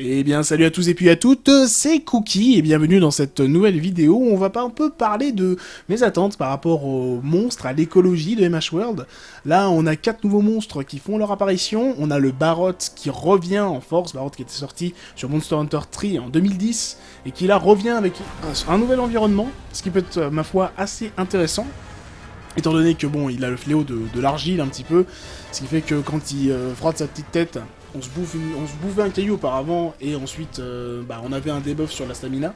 Eh bien salut à tous et puis à toutes, c'est Cookie et bienvenue dans cette nouvelle vidéo où on va pas un peu parler de mes attentes par rapport aux monstres, à l'écologie de MH World. Là on a quatre nouveaux monstres qui font leur apparition, on a le Barot qui revient en force, Barot qui était sorti sur Monster Hunter 3 en 2010 et qui là revient avec un, nouvel environnement, ce qui peut être ma foi assez intéressant. Étant donné que bon, il a le fléau de, l'argile un petit peu, ce qui fait que quand il euh, frotte sa petite tête, on se, bouffe bouffait un caillou auparavant, et ensuite euh, bah, on avait un debuff sur la stamina.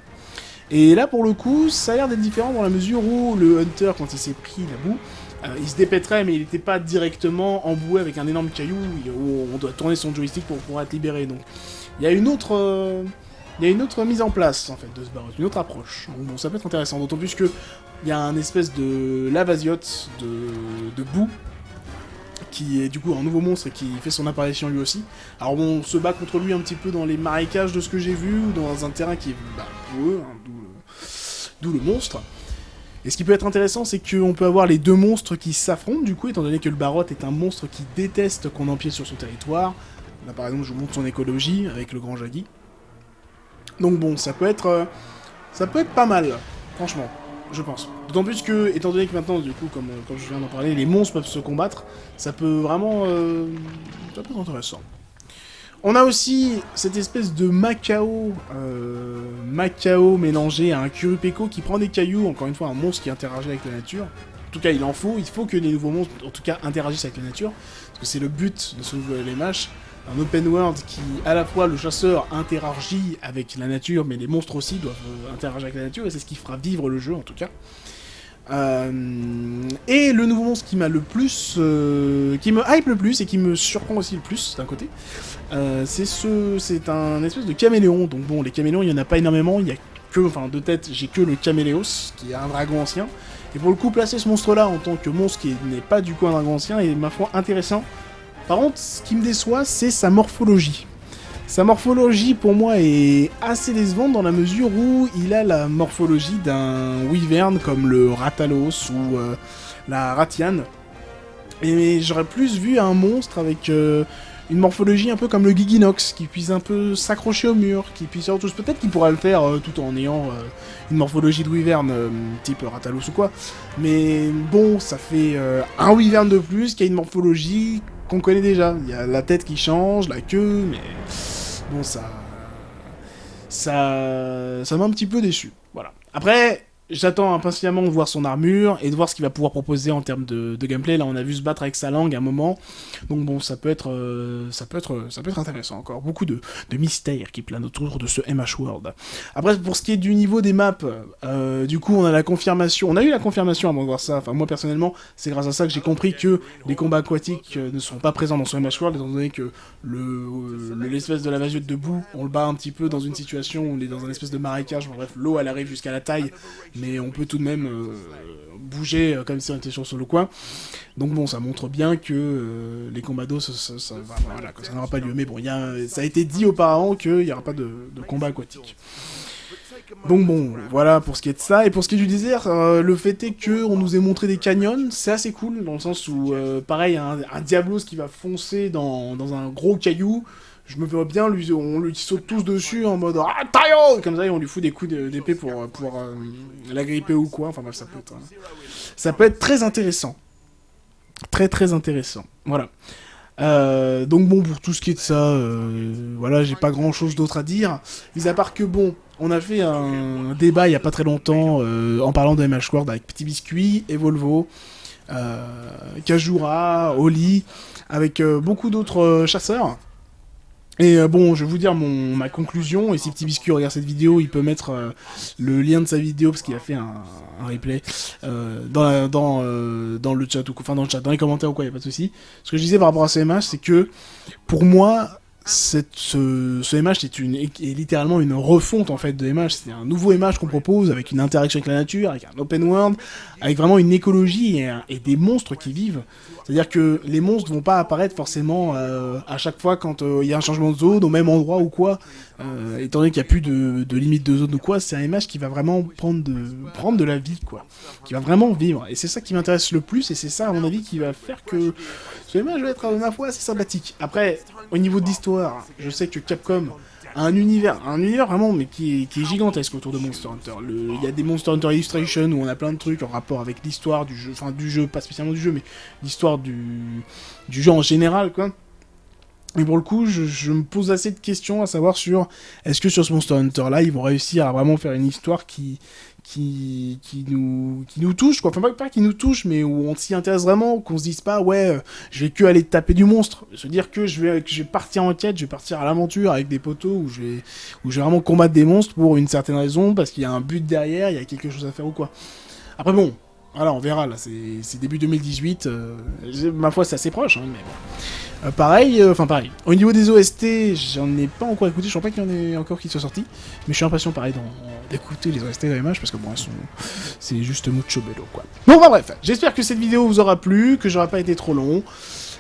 Et là, pour le coup, ça a l'air d'être différent dans la mesure où le Hunter, quand il s'est pris la boue, euh, il se dépêterait, mais il n'était pas directement emboué avec un énorme caillou où on doit tourner son joystick pour pouvoir être libéré. Donc, il y a une autre... Euh, mise en place, en fait, de ce barreau, une autre approche. Donc bon, ça peut être intéressant, d'autant plus que il y a un espèce de lavaziote de, de boue qui est du coup un nouveau monstre et qui fait son apparition lui aussi. Alors on se bat contre lui un petit peu dans les marécages de ce que j'ai vu, ou dans un terrain qui est bah, hein, d'où le, monstre. Et ce qui peut être intéressant, c'est qu'on peut avoir les deux monstres qui s'affrontent, du coup, étant donné que le Barot est un monstre qui déteste qu'on empiète sur son territoire. Là, par exemple, je vous montre son écologie avec le grand Jaggi. Donc bon, ça peut être... Euh, ça peut être pas mal, franchement je pense. D'autant plus que, étant donné que maintenant, du coup, comme, comme je viens d'en parler, les monstres peuvent se combattre, ça peut vraiment... Euh, ça peut être intéressant. On a aussi cette espèce de Macao, euh, Macao mélangé à un Kurupeko qui prend des cailloux, encore une fois un monstre qui interagit avec la nature. En tout cas, il en faut, il faut que les nouveaux monstres, en tout cas, interagissent avec la nature, parce que c'est le but de ce nouveau LMH, un open world qui, à la fois, le chasseur interagit avec la nature, mais les monstres aussi doivent euh, interagir avec la nature, et c'est ce qui fera vivre le jeu, en tout cas. Euh, et le nouveau monstre qui m'a le plus... Euh, qui me hype le plus, et qui me surprend aussi le plus, d'un côté, c'est ce... c'est un espèce de caméléon. Donc bon, les caméléons, il n'y en a pas énormément, il y a que... Enfin, de tête, j'ai que le caméléos, qui est un dragon ancien. Et pour le coup, placer ce monstre-là en tant que monstre qui n'est pas du coup un dragon ancien est, ma foi, intéressant, par contre, ce qui me déçoit, c'est sa morphologie. Sa morphologie, pour moi, est assez décevante dans la mesure où il a la morphologie d'un wyvern comme le Ratalos ou euh, la Ratian. Et j'aurais plus vu un monstre avec euh, une morphologie un peu comme le Giginox, qui puisse un peu s'accrocher au mur, qui puisse peut-être qu'il pourra le faire euh, tout en ayant une morphologie de wyvern type Ratalos ou quoi. Mais bon, ça fait un wyvern de plus qui a une morphologie qu'on connaît déjà. Il y a la tête qui change, la queue, mais bon, ça... Ça, ça m'a un petit peu déçu. Voilà. Après, J'attends impatiemment de voir son armure et de voir ce qu'il va pouvoir proposer en termes de, gameplay. Là, on a vu se battre avec sa langue à un moment. Donc bon, ça peut être, euh, ça peut être, ça peut être intéressant encore. Beaucoup de, mystères qui planent autour de ce MH World. Après, pour ce qui est du niveau des maps, euh, du coup, on a la confirmation. On a eu la confirmation avant de voir ça. Enfin, moi personnellement, c'est grâce à ça que j'ai compris que les combats aquatiques euh, ne sont pas présents dans ce MH World, étant donné que le l'espèce de la vasette de boue, on le bat un petit peu dans une situation où on est dans un espèce de marécage. bref, l'eau elle arrive jusqu'à la taille mais on peut tout de même euh, bouger euh, comme si on était sur le coin. Donc bon, ça montre bien que euh, les combats d'eau, ça, n'aura pas lieu. Mais bon, y a, ça a été dit auparavant qu'il n'y aura pas de, combat aquatique. Donc bon, voilà pour ce qui est de ça. Et pour ce qui est du désert, le fait est que on nous ait montré des canyons, c'est assez cool, dans le sens où, pareil, un, Diablos qui va foncer dans, un gros caillou, je me vois bien, on lui saute tous dessus en mode ah, Comme ça, et on lui fout des coups d'épée pour, pour euh, l'agripper ou quoi. Enfin bref, ça peut être, hein. ça peut être très intéressant. Très très intéressant. Voilà. Euh, donc bon, pour tout ce qui est de ça, euh, voilà, j'ai pas grand chose d'autre à dire. Mis à part que bon, on a fait un débat il y a pas très longtemps en parlant de MH World avec Petit Biscuit et Volvo, Kajura, Oli, avec beaucoup d'autres chasseurs. Et euh, bon, je vais vous dire ma conclusion, et si Petit Biscuit regarde cette vidéo, il peut mettre euh, le lien de sa vidéo, parce qu'il a fait un, replay, euh, dans le chat, ou enfin dans le chat, dans les commentaires ou quoi, il a pas de souci. Ce que je disais par rapport à CMH, c'est que, pour moi, cette, ce, ce, MH est, une, est littéralement une refonte en fait de MH. C'est un nouveau MH qu'on propose avec une interaction avec la nature, avec un open world, avec vraiment une écologie et, et des monstres qui vivent. C'est-à-dire que les monstres vont pas apparaître forcément euh, à chaque fois quand euh, il y a un changement de zone au même endroit ou quoi. Euh, étant donné qu'il n'y a plus de, de, limite de zone ou quoi, c'est un MH qui va vraiment prendre de, prendre de la vie, quoi. Qui va vraiment vivre. Et c'est ça qui m'intéresse le plus, et c'est ça, à mon avis, qui va faire que ce MH va être, ma foi, assez sympathique. Après, au niveau de l'histoire, je sais que Capcom un univers, un univers vraiment, mais qui est, qui est gigantesque autour de Monster Hunter. Il y a des Monster Hunter Illustration où on a plein de trucs en rapport avec l'histoire du jeu, enfin du jeu, pas spécialement du jeu, mais l'histoire du, du jeu en général, quoi. Et pour le coup, je, me pose assez de questions à savoir sur est-ce que sur ce Monster Hunter là, ils vont réussir à vraiment faire une histoire qui qui, qui nous qui nous touche quoi. Enfin pas, qui nous touche, mais où on s'y intéresse vraiment, qu'on se dise pas ouais, euh, je vais que aller taper du monstre, se dire que je vais que je vais partir en quête, je vais partir à l'aventure avec des poteaux où je vais où je vais vraiment combattre des monstres pour une certaine raison parce qu'il y a un but derrière, il y a quelque chose à faire ou quoi. Après bon, voilà, on verra là, c'est début 2018, euh, ma foi c'est assez proche, hein, mais bon. Euh, pareil, euh, enfin pareil. Au niveau des OST, j'en ai pas encore écouté, je crois pas qu'il y en ait encore qui soient sortis, mais je suis impatient pareil d'écouter les OST d'AMH parce que bon, sont... c'est juste mucho bello quoi. Bon bah bref, j'espère que cette vidéo vous aura plu, que j'aurai pas été trop long.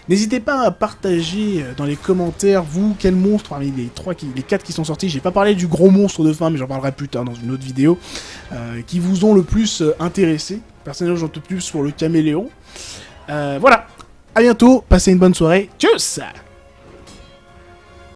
N'hésitez pas à partager euh, dans les commentaires, vous, quel monstre, parmi les trois, qui, les quatre qui sont sortis, j'ai pas parlé du gros monstre de fin, mais j'en parlerai plus tard dans une autre vidéo, qui vous ont le plus intéressé. Personnellement, j'en peux plus pour le caméléon. voilà, à bientôt, passez une bonne soirée. Tchuss